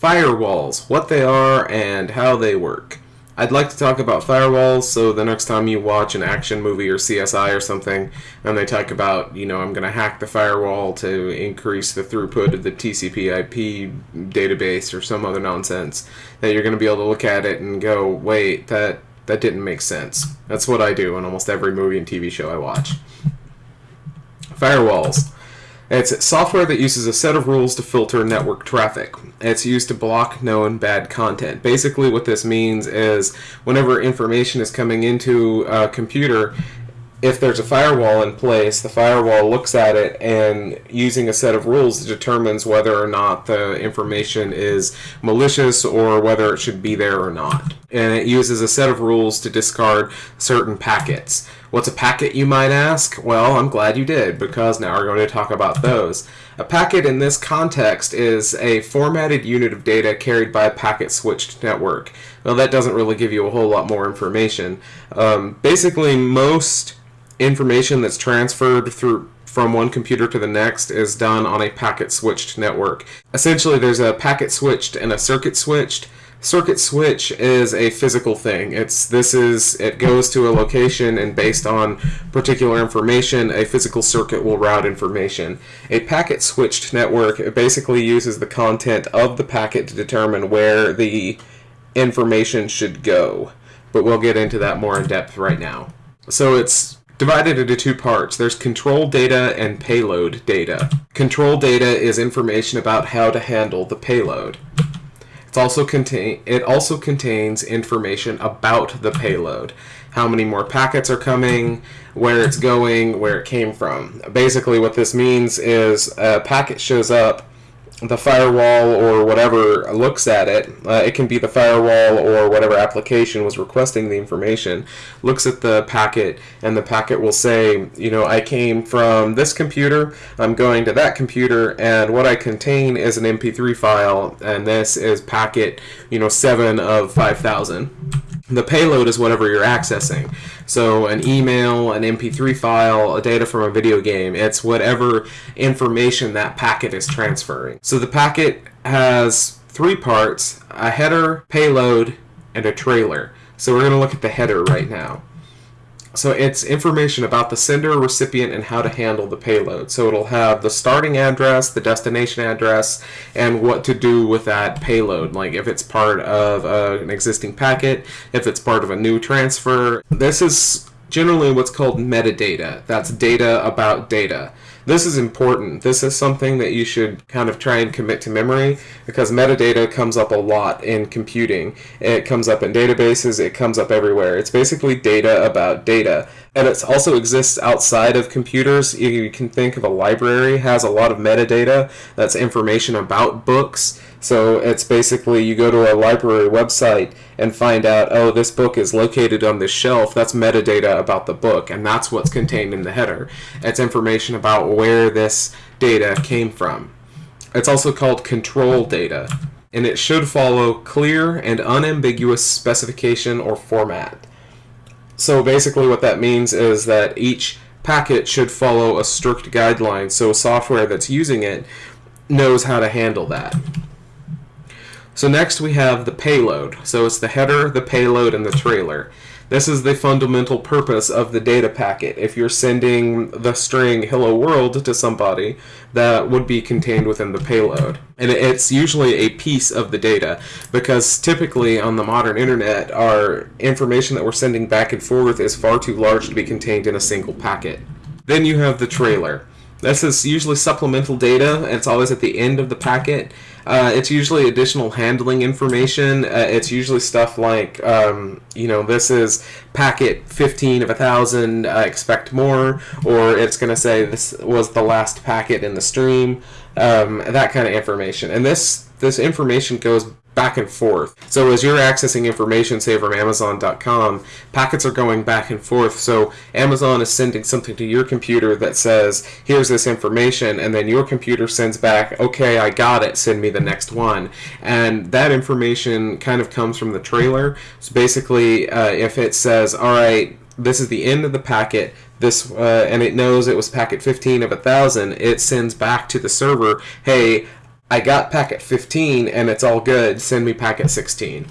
Firewalls, what they are and how they work. I'd like to talk about firewalls, so the next time you watch an action movie or CSI or something, and they talk about, you know, I'm going to hack the firewall to increase the throughput of the TCP IP database or some other nonsense, that you're going to be able to look at it and go, wait, that, that didn't make sense. That's what I do in almost every movie and TV show I watch. Firewalls. It's software that uses a set of rules to filter network traffic. It's used to block known bad content. Basically, what this means is whenever information is coming into a computer, if there's a firewall in place, the firewall looks at it and using a set of rules determines whether or not the information is malicious or whether it should be there or not. And it uses a set of rules to discard certain packets. What's a packet, you might ask? Well, I'm glad you did, because now we're going to talk about those. A packet in this context is a formatted unit of data carried by a packet-switched network. Well, that doesn't really give you a whole lot more information. Um, basically, most information that's transferred through from one computer to the next is done on a packet switched network. Essentially, there's a packet switched and a circuit switched. Circuit switch is a physical thing. It's this is it goes to a location and based on particular information, a physical circuit will route information. A packet switched network basically uses the content of the packet to determine where the information should go. But we'll get into that more in depth right now. So it's divided into two parts. There's control data and payload data. Control data is information about how to handle the payload. It's also contain it also contains information about the payload. How many more packets are coming, where it's going, where it came from. Basically what this means is a packet shows up the firewall or whatever looks at it, uh, it can be the firewall or whatever application was requesting the information, looks at the packet, and the packet will say, you know, I came from this computer, I'm going to that computer, and what I contain is an MP3 file, and this is packet, you know, 7 of 5,000. The payload is whatever you're accessing. So an email, an MP3 file, a data from a video game, it's whatever information that packet is transferring. So the packet has three parts, a header, payload, and a trailer. So we're going to look at the header right now. So it's information about the sender, recipient, and how to handle the payload. So it'll have the starting address, the destination address, and what to do with that payload. Like if it's part of uh, an existing packet, if it's part of a new transfer. This is generally what's called metadata. That's data about data. This is important. This is something that you should kind of try and commit to memory because metadata comes up a lot in computing. It comes up in databases, it comes up everywhere. It's basically data about data. And it also exists outside of computers. You can think of a library has a lot of metadata. That's information about books. So it's basically you go to a library website and find out, oh, this book is located on this shelf. That's metadata about the book, and that's what's contained in the header. It's information about where this data came from. It's also called control data, and it should follow clear and unambiguous specification or format. So basically what that means is that each packet should follow a strict guideline, so software that's using it knows how to handle that. So next we have the payload. So it's the header, the payload, and the trailer. This is the fundamental purpose of the data packet. If you're sending the string hello world to somebody, that would be contained within the payload. And it's usually a piece of the data because typically on the modern internet our information that we're sending back and forth is far too large to be contained in a single packet. Then you have the trailer. This is usually supplemental data, it's always at the end of the packet. Uh, it's usually additional handling information. Uh, it's usually stuff like, um, you know, this is packet 15 of a thousand, uh, expect more, or it's going to say this was the last packet in the stream, um, that kind of information. And this this information goes back and forth. So as you're accessing information, say from Amazon.com, packets are going back and forth. So Amazon is sending something to your computer that says, here's this information, and then your computer sends back, okay, I got it, send me the next one. And that information kind of comes from the trailer. So basically, uh, if it says, all right, this is the end of the packet, this uh, and it knows it was packet 15 of a thousand, it sends back to the server, hey, I got packet 15 and it's all good, send me packet 16.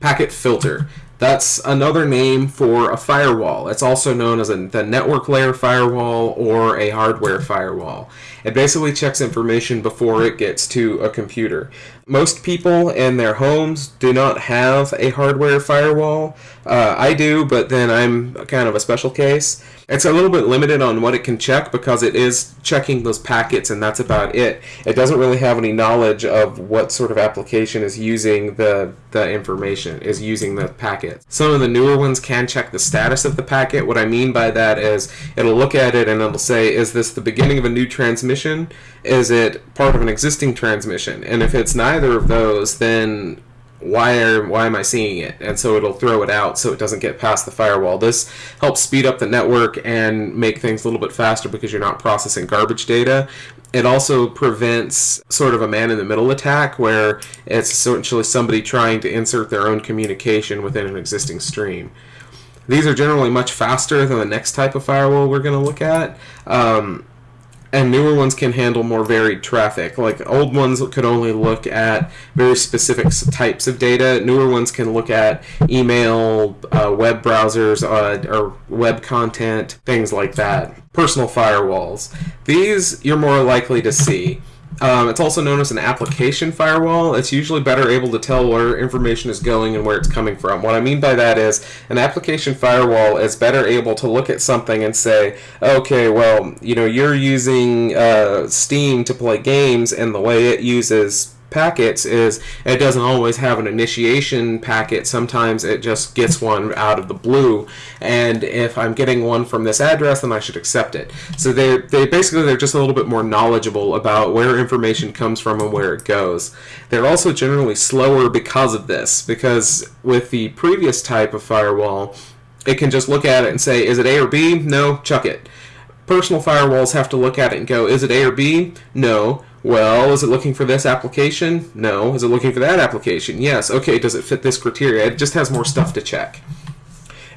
Packet filter. That's another name for a firewall. It's also known as a, the network layer firewall or a hardware firewall. It basically checks information before it gets to a computer. Most people in their homes do not have a hardware firewall. Uh, I do, but then I'm kind of a special case. It's a little bit limited on what it can check because it is checking those packets and that's about it. It doesn't really have any knowledge of what sort of application is using the, the information, is using the packet. Some of the newer ones can check the status of the packet. What I mean by that is it'll look at it and it'll say, is this the beginning of a new transmission? Is it part of an existing transmission? And if it's neither of those, then why are why am I seeing it? And so it'll throw it out so it doesn't get past the firewall. This helps speed up the network and make things a little bit faster because you're not processing garbage data. It also prevents sort of a man in the middle attack where it's essentially somebody trying to insert their own communication within an existing stream. These are generally much faster than the next type of firewall we're going to look at. Um, and newer ones can handle more varied traffic. Like old ones could only look at very specific types of data. Newer ones can look at email, uh, web browsers, uh, or web content, things like that. Personal firewalls. These you're more likely to see. Um, it's also known as an application firewall. It's usually better able to tell where information is going and where it's coming from. What I mean by that is an application firewall is better able to look at something and say, okay, well, you know, you're using uh, Steam to play games and the way it uses packets is it doesn't always have an initiation packet. Sometimes it just gets one out of the blue. And if I'm getting one from this address, then I should accept it. So they they basically they're just a little bit more knowledgeable about where information comes from and where it goes. They're also generally slower because of this. Because with the previous type of firewall, it can just look at it and say, is it A or B? No, chuck it. Personal firewalls have to look at it and go, is it A or B? No. Well, is it looking for this application? No. Is it looking for that application? Yes. Okay, does it fit this criteria? It just has more stuff to check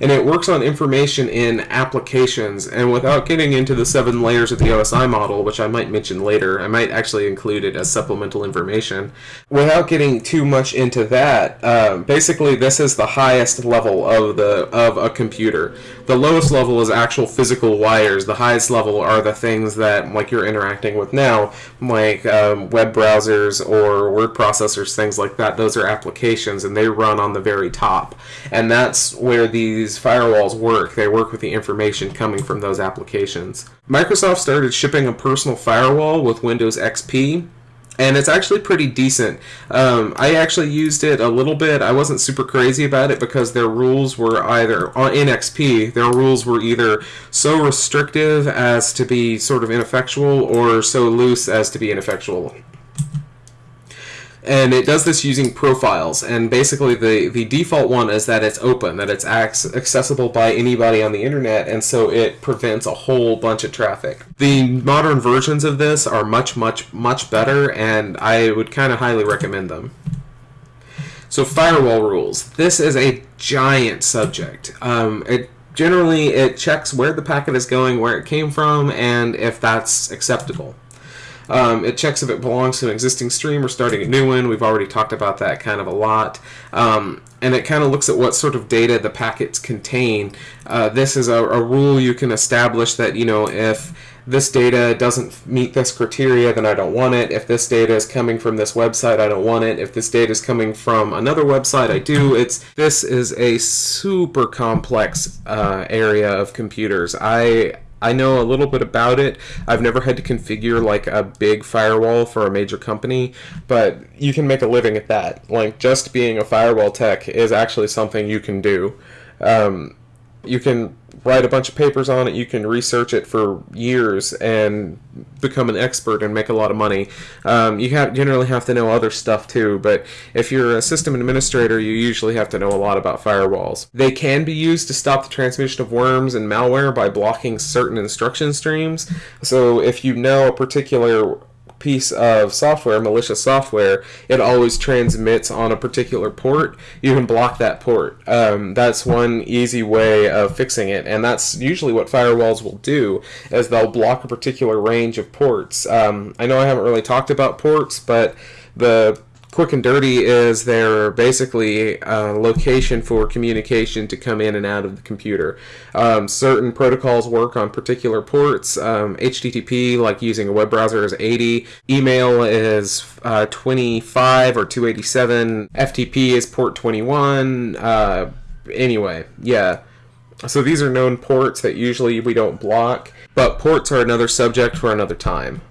and it works on information in applications. And without getting into the seven layers of the OSI model, which I might mention later, I might actually include it as supplemental information. Without getting too much into that, uh, basically this is the highest level of the of a computer. The lowest level is actual physical wires. The highest level are the things that like you're interacting with now, like um, web browsers or word processors, things like that. Those are applications, and they run on the very top. And that's where these these firewalls work. They work with the information coming from those applications. Microsoft started shipping a personal firewall with Windows XP and it's actually pretty decent. Um, I actually used it a little bit. I wasn't super crazy about it because their rules were either in XP. Their rules were either so restrictive as to be sort of ineffectual, or so loose as to be ineffectual and it does this using profiles. And basically the the default one is that it's open that it's accessible by anybody on the internet and so it prevents a whole bunch of traffic. The modern versions of this are much much much better and i would kind of highly recommend them. So firewall rules. This is a giant subject. Um, it generally it checks where the packet is going where it came from and if that's acceptable um, it checks if it belongs to an existing stream or starting a new one. We've already talked about that kind of a lot. Um, and it kind of looks at what sort of data the packets contain. Uh, this is a, a rule you can establish that, you know, if this data doesn't meet this criteria, then I don't want it. If this data is coming from this website, I don't want it. If this data is coming from another website, I do. It's this is a super complex uh, area of computers. I I know a little bit about it. I've never had to configure like a big firewall for a major company, but you can make a living at that. Like just being a firewall tech is actually something you can do. Um, you can write a bunch of papers on it. You can research it for years and become an expert and make a lot of money. Um, you have generally have to know other stuff too, but if you're a system administrator, you usually have to know a lot about firewalls. They can be used to stop the transmission of worms and malware by blocking certain instruction streams. So if you know a particular piece of software, malicious software, it always transmits on a particular port, you can block that port. Um, that's one easy way of fixing it, and that's usually what firewalls will do, is they'll block a particular range of ports. Um, I know I haven't really talked about ports, but the quick and dirty is their basically uh, location for communication to come in and out of the computer. Um, certain protocols work on particular ports. Um, HTTP, like using a web browser, is 80. Email is uh, 25 or 287. FTP is port 21. Uh, anyway, yeah. So these are known ports that usually we don't block, but ports are another subject for another time.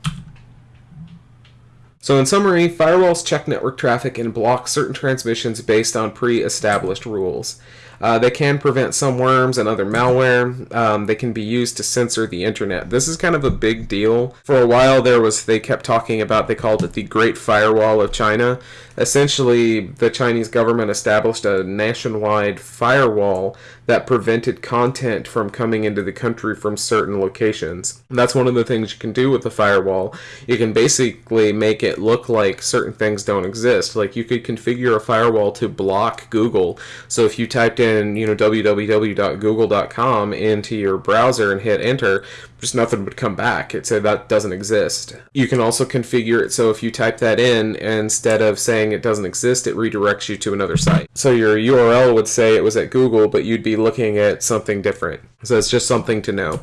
So in summary, firewalls check network traffic and block certain transmissions based on pre-established rules. Uh, they can prevent some worms and other malware. Um, they can be used to censor the internet. This is kind of a big deal. For a while there was, they kept talking about, they called it the Great Firewall of China. Essentially, the Chinese government established a nationwide firewall that prevented content from coming into the country from certain locations. That's one of the things you can do with the firewall. You can basically make it look like certain things don't exist. Like you could configure a firewall to block Google. So if you typed in, you know, www.google.com into your browser and hit enter, just nothing would come back. It said that doesn't exist. You can also configure it so if you type that in, instead of saying it doesn't exist, it redirects you to another site. So your URL would say it was at Google, but you'd be looking at something different. So it's just something to know.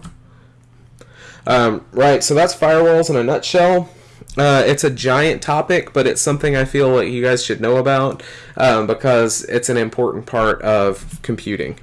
Um, right, so that's firewalls in a nutshell. Uh, it's a giant topic, but it's something I feel like you guys should know about um, because it's an important part of computing.